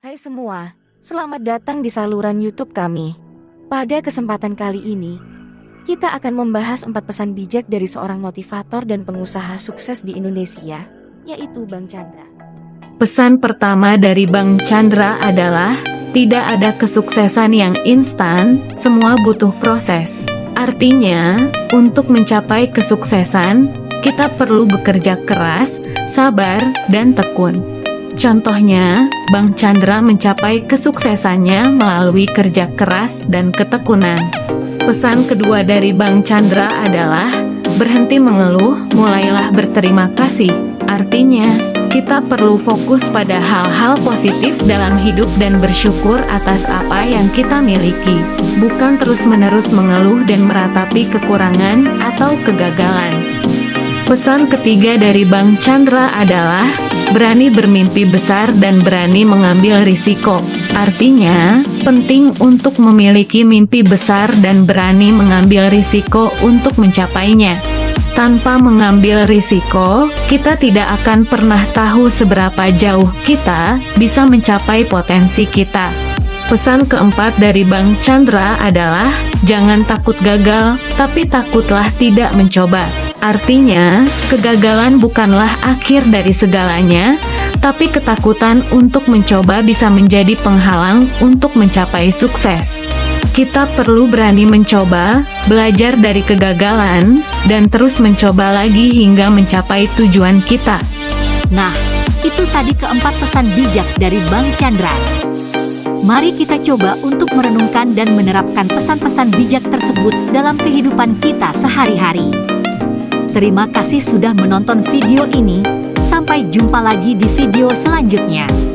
Hai semua, selamat datang di saluran YouTube kami. Pada kesempatan kali ini, kita akan membahas empat pesan bijak dari seorang motivator dan pengusaha sukses di Indonesia, yaitu Bang Chandra. Pesan pertama dari Bang Chandra adalah, tidak ada kesuksesan yang instan, semua butuh proses. Artinya, untuk mencapai kesuksesan, kita perlu bekerja keras, sabar, dan tekun. Contohnya, Bang Chandra mencapai kesuksesannya melalui kerja keras dan ketekunan. Pesan kedua dari Bang Chandra adalah, berhenti mengeluh, mulailah berterima kasih. Artinya, kita perlu fokus pada hal-hal positif dalam hidup dan bersyukur atas apa yang kita miliki, bukan terus-menerus mengeluh dan meratapi kekurangan atau kegagalan. Pesan ketiga dari Bang Chandra adalah berani bermimpi besar dan berani mengambil risiko. Artinya, penting untuk memiliki mimpi besar dan berani mengambil risiko untuk mencapainya. Tanpa mengambil risiko, kita tidak akan pernah tahu seberapa jauh kita bisa mencapai potensi kita. Pesan keempat dari Bang Chandra adalah, jangan takut gagal, tapi takutlah tidak mencoba. Artinya, kegagalan bukanlah akhir dari segalanya, tapi ketakutan untuk mencoba bisa menjadi penghalang untuk mencapai sukses. Kita perlu berani mencoba, belajar dari kegagalan, dan terus mencoba lagi hingga mencapai tujuan kita. Nah, itu tadi keempat pesan bijak dari Bang Chandra. Mari kita coba untuk merenungkan dan menerapkan pesan-pesan bijak tersebut dalam kehidupan kita sehari-hari. Terima kasih sudah menonton video ini. Sampai jumpa lagi di video selanjutnya.